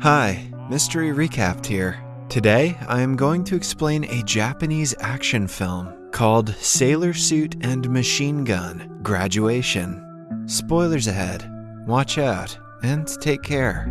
Hi, Mystery Recapped here. Today, I am going to explain a Japanese action film called Sailor Suit and Machine Gun Graduation. Spoilers ahead. Watch out and take care.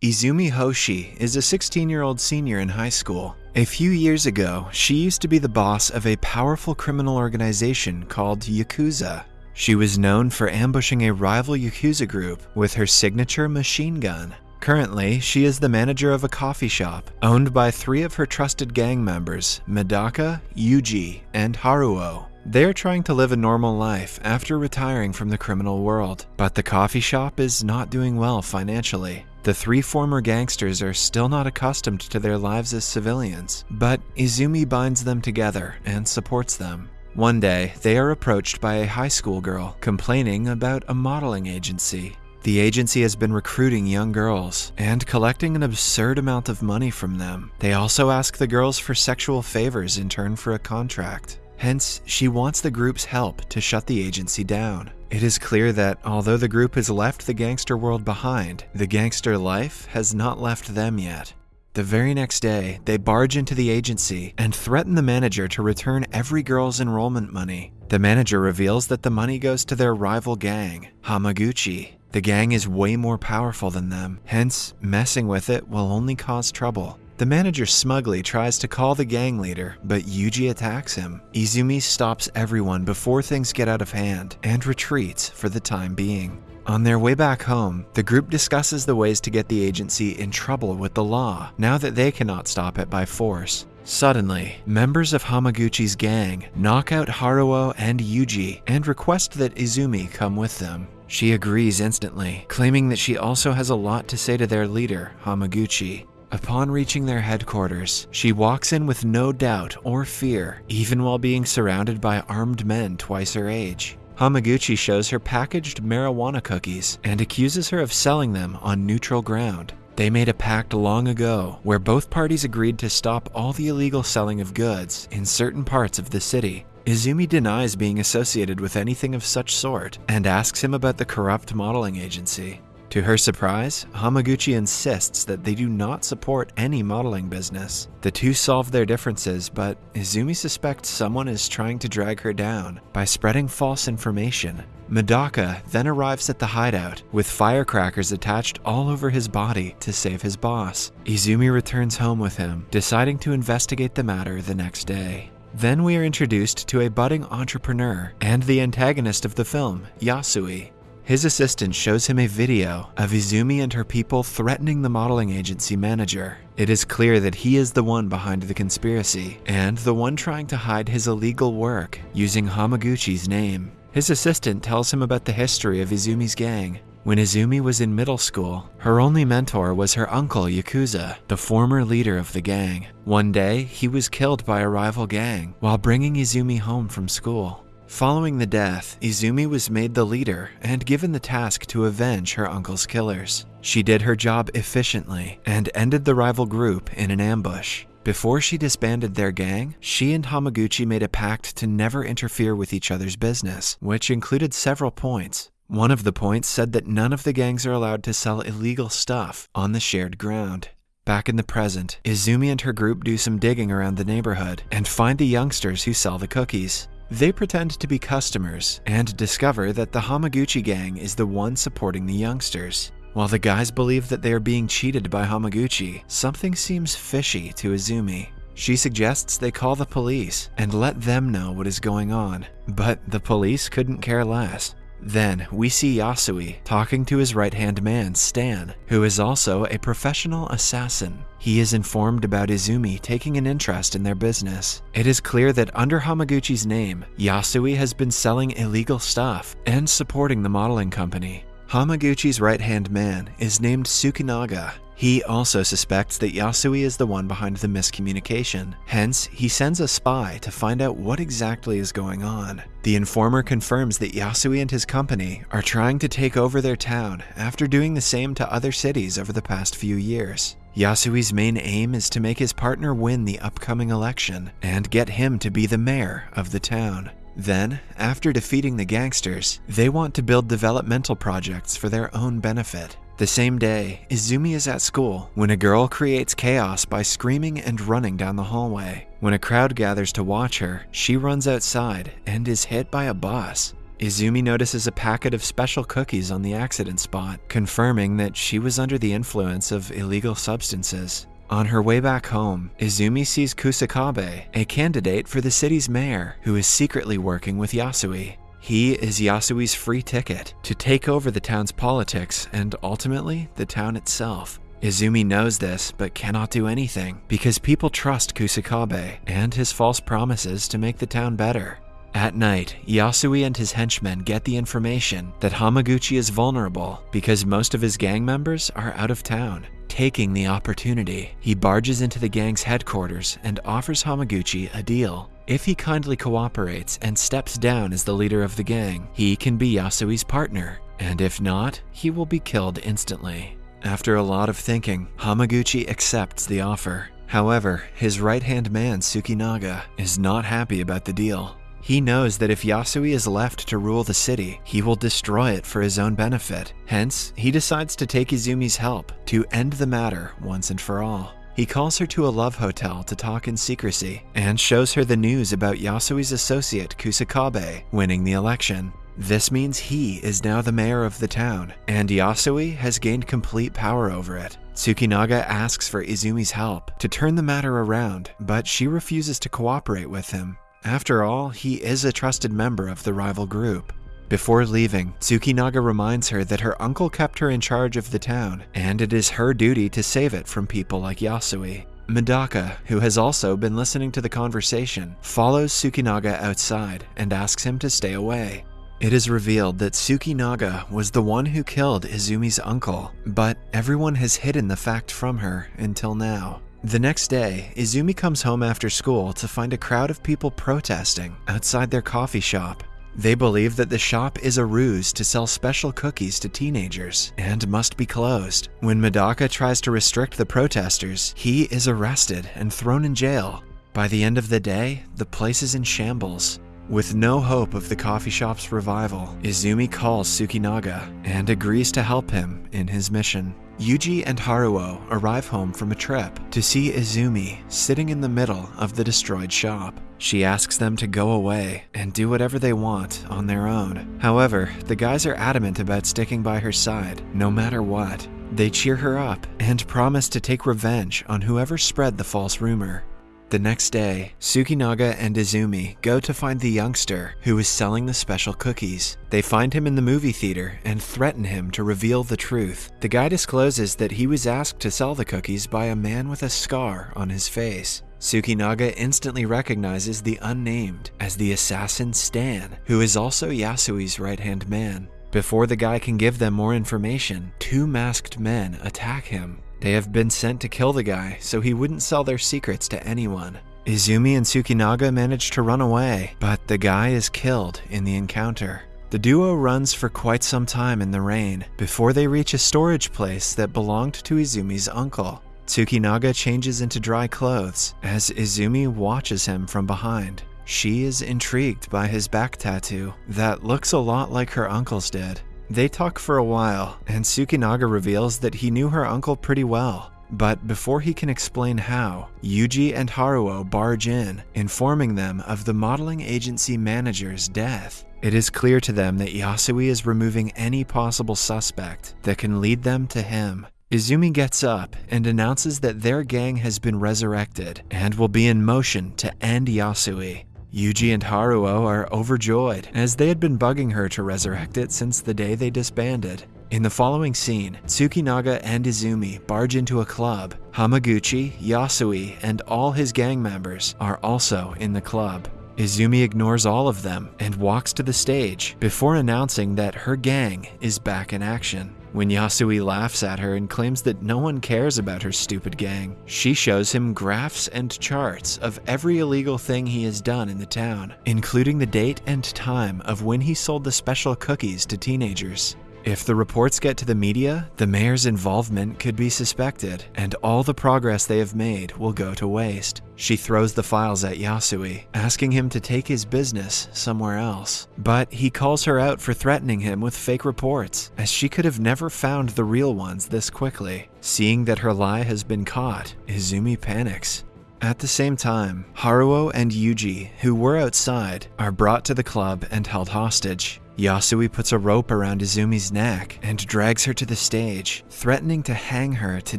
Izumi Hoshi is a 16 year old senior in high school. A few years ago, she used to be the boss of a powerful criminal organization called Yakuza. She was known for ambushing a rival Yakuza group with her signature machine gun. Currently, she is the manager of a coffee shop owned by three of her trusted gang members, Medaka, Yuji, and Haruo. They are trying to live a normal life after retiring from the criminal world, but the coffee shop is not doing well financially. The three former gangsters are still not accustomed to their lives as civilians, but Izumi binds them together and supports them. One day, they are approached by a high school girl complaining about a modeling agency. The agency has been recruiting young girls and collecting an absurd amount of money from them. They also ask the girls for sexual favors in turn for a contract. Hence, she wants the group's help to shut the agency down. It is clear that although the group has left the gangster world behind, the gangster life has not left them yet. The very next day, they barge into the agency and threaten the manager to return every girl's enrollment money. The manager reveals that the money goes to their rival gang, Hamaguchi. The gang is way more powerful than them, hence, messing with it will only cause trouble. The manager smugly tries to call the gang leader, but Yuji attacks him. Izumi stops everyone before things get out of hand and retreats for the time being. On their way back home, the group discusses the ways to get the agency in trouble with the law now that they cannot stop it by force. Suddenly, members of Hamaguchi's gang knock out Haruo and Yuji and request that Izumi come with them. She agrees instantly, claiming that she also has a lot to say to their leader, Hamaguchi. Upon reaching their headquarters, she walks in with no doubt or fear, even while being surrounded by armed men twice her age. Hamaguchi shows her packaged marijuana cookies and accuses her of selling them on neutral ground. They made a pact long ago where both parties agreed to stop all the illegal selling of goods in certain parts of the city. Izumi denies being associated with anything of such sort and asks him about the corrupt modeling agency. To her surprise, Hamaguchi insists that they do not support any modeling business. The two solve their differences, but Izumi suspects someone is trying to drag her down by spreading false information. Medaka then arrives at the hideout with firecrackers attached all over his body to save his boss. Izumi returns home with him, deciding to investigate the matter the next day. Then we are introduced to a budding entrepreneur and the antagonist of the film, Yasui. His assistant shows him a video of Izumi and her people threatening the modeling agency manager. It is clear that he is the one behind the conspiracy and the one trying to hide his illegal work using Hamaguchi's name. His assistant tells him about the history of Izumi's gang. When Izumi was in middle school, her only mentor was her uncle Yakuza, the former leader of the gang. One day, he was killed by a rival gang while bringing Izumi home from school. Following the death, Izumi was made the leader and given the task to avenge her uncle's killers. She did her job efficiently and ended the rival group in an ambush. Before she disbanded their gang, she and Hamaguchi made a pact to never interfere with each other's business, which included several points. One of the points said that none of the gangs are allowed to sell illegal stuff on the shared ground. Back in the present, Izumi and her group do some digging around the neighborhood and find the youngsters who sell the cookies. They pretend to be customers and discover that the Hamaguchi gang is the one supporting the youngsters. While the guys believe that they are being cheated by Hamaguchi, something seems fishy to Izumi. She suggests they call the police and let them know what is going on, but the police couldn't care less. Then we see Yasui talking to his right hand man, Stan, who is also a professional assassin. He is informed about Izumi taking an interest in their business. It is clear that under Hamaguchi's name, Yasui has been selling illegal stuff and supporting the modeling company. Hamaguchi's right hand man is named Tsukinaga. He also suspects that Yasui is the one behind the miscommunication. Hence, he sends a spy to find out what exactly is going on. The informer confirms that Yasui and his company are trying to take over their town after doing the same to other cities over the past few years. Yasui's main aim is to make his partner win the upcoming election and get him to be the mayor of the town. Then, after defeating the gangsters, they want to build developmental projects for their own benefit. The same day, Izumi is at school when a girl creates chaos by screaming and running down the hallway. When a crowd gathers to watch her, she runs outside and is hit by a bus. Izumi notices a packet of special cookies on the accident spot, confirming that she was under the influence of illegal substances. On her way back home, Izumi sees Kusakabe, a candidate for the city's mayor, who is secretly working with Yasui. He is Yasui's free ticket to take over the town's politics and ultimately the town itself. Izumi knows this but cannot do anything because people trust Kusakabe and his false promises to make the town better. At night, Yasui and his henchmen get the information that Hamaguchi is vulnerable because most of his gang members are out of town. Taking the opportunity, he barges into the gang's headquarters and offers Hamaguchi a deal. If he kindly cooperates and steps down as the leader of the gang, he can be Yasui's partner, and if not, he will be killed instantly. After a lot of thinking, Hamaguchi accepts the offer. However, his right-hand man Tsukinaga is not happy about the deal. He knows that if Yasui is left to rule the city, he will destroy it for his own benefit. Hence, he decides to take Izumi's help to end the matter once and for all. He calls her to a love hotel to talk in secrecy and shows her the news about Yasui's associate Kusakabe winning the election. This means he is now the mayor of the town, and Yasui has gained complete power over it. Tsukinaga asks for Izumi's help to turn the matter around, but she refuses to cooperate with him. After all, he is a trusted member of the rival group. Before leaving, Tsukinaga reminds her that her uncle kept her in charge of the town, and it is her duty to save it from people like Yasui. Medaka, who has also been listening to the conversation, follows Tsukinaga outside and asks him to stay away. It is revealed that Tsukinaga was the one who killed Izumi's uncle, but everyone has hidden the fact from her until now. The next day, Izumi comes home after school to find a crowd of people protesting outside their coffee shop. They believe that the shop is a ruse to sell special cookies to teenagers and must be closed. When Medaka tries to restrict the protesters, he is arrested and thrown in jail. By the end of the day, the place is in shambles. With no hope of the coffee shop's revival, Izumi calls Tsukinaga and agrees to help him in his mission. Yuji and Haruo arrive home from a trip to see Izumi sitting in the middle of the destroyed shop. She asks them to go away and do whatever they want on their own. However, the guys are adamant about sticking by her side, no matter what. They cheer her up and promise to take revenge on whoever spread the false rumor. The next day, Tsukinaga and Izumi go to find the youngster who is selling the special cookies. They find him in the movie theater and threaten him to reveal the truth. The guy discloses that he was asked to sell the cookies by a man with a scar on his face. Tsukinaga instantly recognizes the unnamed as the assassin Stan, who is also Yasui's right-hand man. Before the guy can give them more information, two masked men attack him. They have been sent to kill the guy so he wouldn't sell their secrets to anyone. Izumi and Tsukinaga manage to run away, but the guy is killed in the encounter. The duo runs for quite some time in the rain before they reach a storage place that belonged to Izumi's uncle. Tsukinaga changes into dry clothes as Izumi watches him from behind. She is intrigued by his back tattoo that looks a lot like her uncle's did. They talk for a while, and Tsukinaga reveals that he knew her uncle pretty well. But before he can explain how, Yuji and Haruo barge in, informing them of the modeling agency manager's death. It is clear to them that Yasui is removing any possible suspect that can lead them to him. Izumi gets up and announces that their gang has been resurrected and will be in motion to end Yasui. Yuji and Haruo are overjoyed, as they had been bugging her to resurrect it since the day they disbanded. In the following scene, Tsukinaga and Izumi barge into a club. Hamaguchi, Yasui, and all his gang members are also in the club. Izumi ignores all of them and walks to the stage before announcing that her gang is back in action. When Yasui laughs at her and claims that no one cares about her stupid gang, she shows him graphs and charts of every illegal thing he has done in the town, including the date and time of when he sold the special cookies to teenagers. If the reports get to the media, the mayor's involvement could be suspected, and all the progress they have made will go to waste. She throws the files at Yasui, asking him to take his business somewhere else. But he calls her out for threatening him with fake reports, as she could have never found the real ones this quickly. Seeing that her lie has been caught, Izumi panics. At the same time, Haruo and Yuji, who were outside, are brought to the club and held hostage. Yasui puts a rope around Izumi's neck and drags her to the stage, threatening to hang her to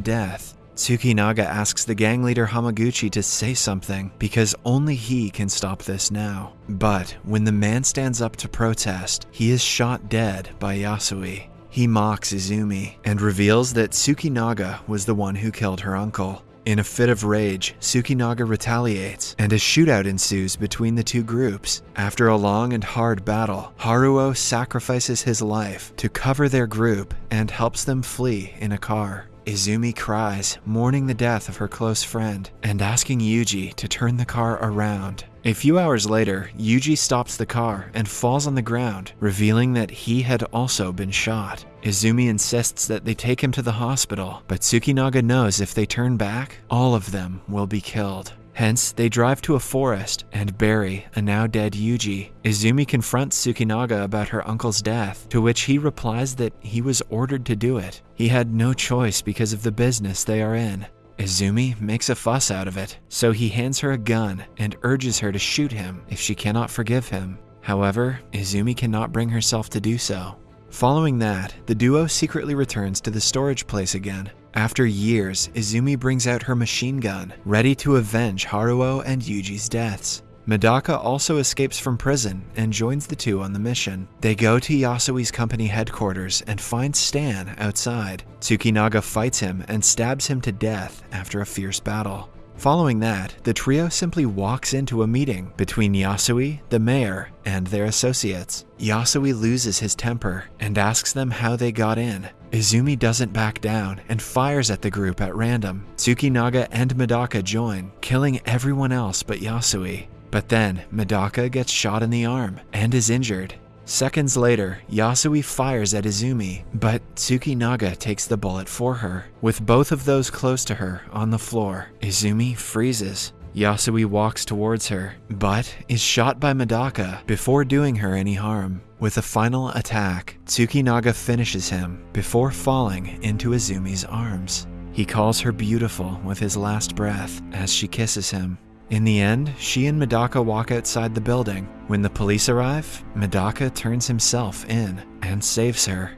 death. Tsukinaga asks the gang leader Hamaguchi to say something because only he can stop this now. But when the man stands up to protest, he is shot dead by Yasui. He mocks Izumi and reveals that Tsukinaga was the one who killed her uncle. In a fit of rage, Tsukinaga retaliates, and a shootout ensues between the two groups. After a long and hard battle, Haruo sacrifices his life to cover their group and helps them flee in a car. Izumi cries, mourning the death of her close friend, and asking Yuji to turn the car around. A few hours later, Yuji stops the car and falls on the ground, revealing that he had also been shot. Izumi insists that they take him to the hospital, but Tsukinaga knows if they turn back, all of them will be killed. Hence, they drive to a forest and bury a now dead Yuji. Izumi confronts Tsukinaga about her uncle's death, to which he replies that he was ordered to do it. He had no choice because of the business they are in. Izumi makes a fuss out of it, so he hands her a gun and urges her to shoot him if she cannot forgive him. However, Izumi cannot bring herself to do so. Following that, the duo secretly returns to the storage place again. After years, Izumi brings out her machine gun, ready to avenge Haruo and Yuji's deaths. Medaka also escapes from prison and joins the two on the mission. They go to Yasui's company headquarters and find Stan outside. Tsukinaga fights him and stabs him to death after a fierce battle. Following that, the trio simply walks into a meeting between Yasui, the mayor, and their associates. Yasui loses his temper and asks them how they got in. Izumi doesn't back down and fires at the group at random. Tsukinaga and Medaka join, killing everyone else but Yasui. But then, Medaka gets shot in the arm and is injured. Seconds later, Yasui fires at Izumi, but Tsukinaga takes the bullet for her. With both of those close to her on the floor, Izumi freezes. Yasui walks towards her, but is shot by Medaka before doing her any harm. With a final attack, Tsukinaga finishes him before falling into Izumi's arms. He calls her beautiful with his last breath as she kisses him. In the end, she and Medaka walk outside the building. When the police arrive, Medaka turns himself in and saves her.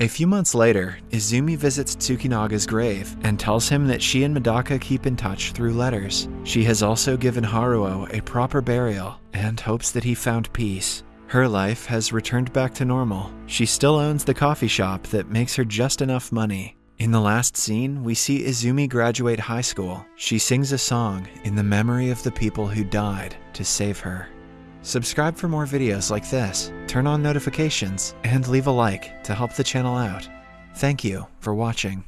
A few months later, Izumi visits Tsukinaga's grave and tells him that she and Medaka keep in touch through letters. She has also given Haruo a proper burial and hopes that he found peace. Her life has returned back to normal. She still owns the coffee shop that makes her just enough money. In the last scene, we see Izumi graduate high school. She sings a song in the memory of the people who died to save her. Subscribe for more videos like this, turn on notifications, and leave a like to help the channel out. Thank you for watching.